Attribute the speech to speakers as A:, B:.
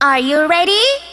A: Are you ready?